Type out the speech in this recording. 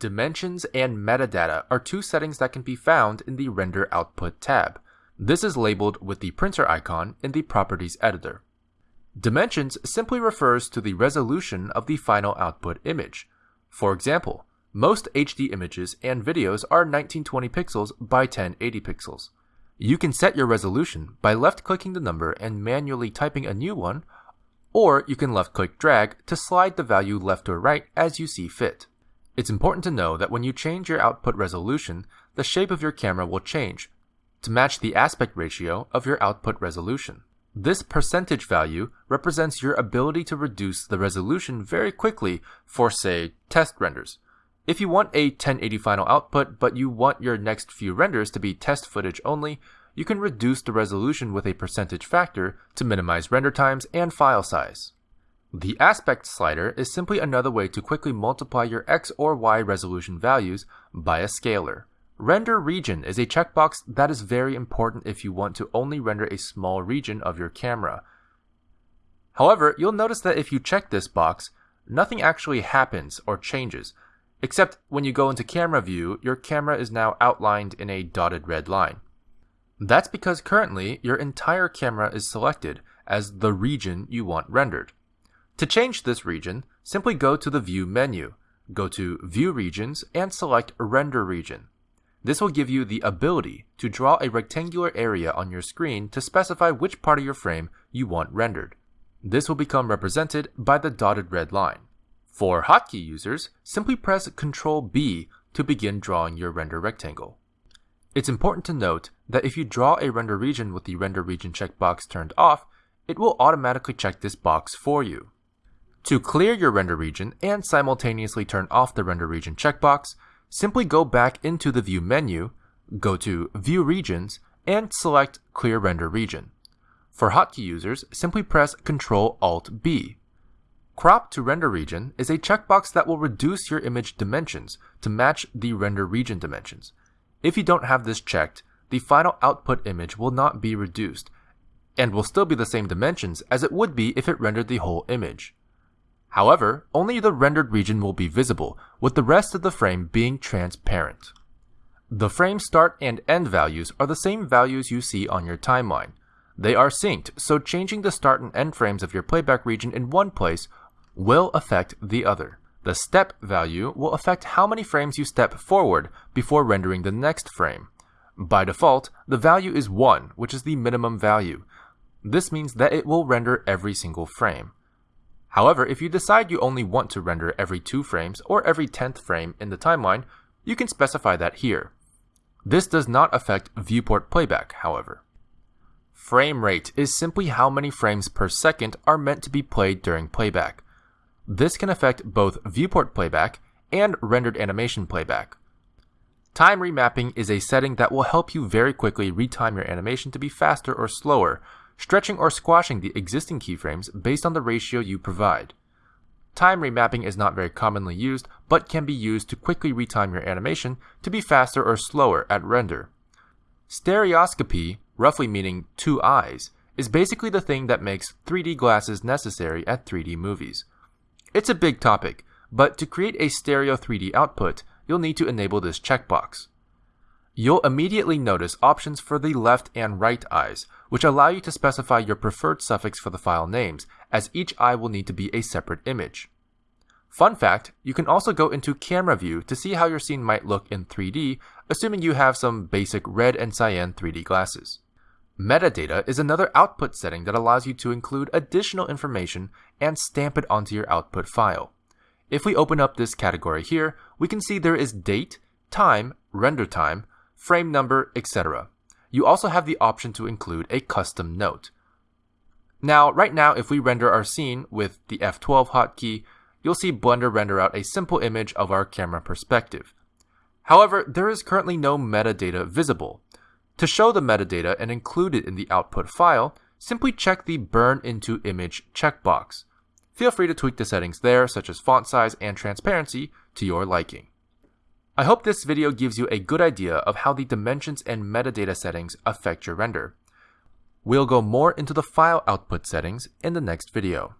Dimensions and metadata are two settings that can be found in the Render Output tab. This is labeled with the printer icon in the Properties editor. Dimensions simply refers to the resolution of the final output image. For example, most HD images and videos are 1920 pixels by 1080 pixels. You can set your resolution by left-clicking the number and manually typing a new one, or you can left-click drag to slide the value left or right as you see fit. It's important to know that when you change your output resolution, the shape of your camera will change to match the aspect ratio of your output resolution. This percentage value represents your ability to reduce the resolution very quickly for, say, test renders. If you want a 1080 final output, but you want your next few renders to be test footage only, you can reduce the resolution with a percentage factor to minimize render times and file size. The aspect slider is simply another way to quickly multiply your X or Y resolution values by a scalar. Render region is a checkbox that is very important if you want to only render a small region of your camera. However, you'll notice that if you check this box, nothing actually happens or changes, except when you go into camera view, your camera is now outlined in a dotted red line. That's because currently your entire camera is selected as the region you want rendered. To change this region, simply go to the View menu, go to View Regions, and select Render Region. This will give you the ability to draw a rectangular area on your screen to specify which part of your frame you want rendered. This will become represented by the dotted red line. For hotkey users, simply press Ctrl B to begin drawing your render rectangle. It's important to note that if you draw a render region with the render region checkbox turned off, it will automatically check this box for you. To clear your render region and simultaneously turn off the render region checkbox, simply go back into the View menu, go to View Regions, and select Clear Render Region. For hotkey users, simply press Ctrl Alt B. Crop to Render Region is a checkbox that will reduce your image dimensions to match the render region dimensions. If you don't have this checked, the final output image will not be reduced, and will still be the same dimensions as it would be if it rendered the whole image. However, only the rendered region will be visible, with the rest of the frame being transparent. The frame start and end values are the same values you see on your timeline. They are synced, so changing the start and end frames of your playback region in one place will affect the other. The step value will affect how many frames you step forward before rendering the next frame. By default, the value is 1, which is the minimum value. This means that it will render every single frame. However, if you decide you only want to render every 2 frames or every 10th frame in the timeline, you can specify that here. This does not affect viewport playback, however. Frame rate is simply how many frames per second are meant to be played during playback. This can affect both viewport playback and rendered animation playback. Time remapping is a setting that will help you very quickly retime your animation to be faster or slower, stretching or squashing the existing keyframes based on the ratio you provide. Time remapping is not very commonly used, but can be used to quickly retime your animation to be faster or slower at render. Stereoscopy, roughly meaning two eyes, is basically the thing that makes 3D glasses necessary at 3D movies. It's a big topic, but to create a stereo 3D output, you'll need to enable this checkbox. You'll immediately notice options for the left and right eyes, which allow you to specify your preferred suffix for the file names, as each eye will need to be a separate image. Fun fact, you can also go into camera view to see how your scene might look in 3D, assuming you have some basic red and cyan 3D glasses. Metadata is another output setting that allows you to include additional information and stamp it onto your output file. If we open up this category here, we can see there is date, time, render time, frame number, etc. You also have the option to include a custom note. Now, right now, if we render our scene with the F12 hotkey, you'll see Blender render out a simple image of our camera perspective. However, there is currently no metadata visible. To show the metadata and include it in the output file, simply check the Burn into Image checkbox. Feel free to tweak the settings there, such as font size and transparency, to your liking. I hope this video gives you a good idea of how the dimensions and metadata settings affect your render. We'll go more into the file output settings in the next video.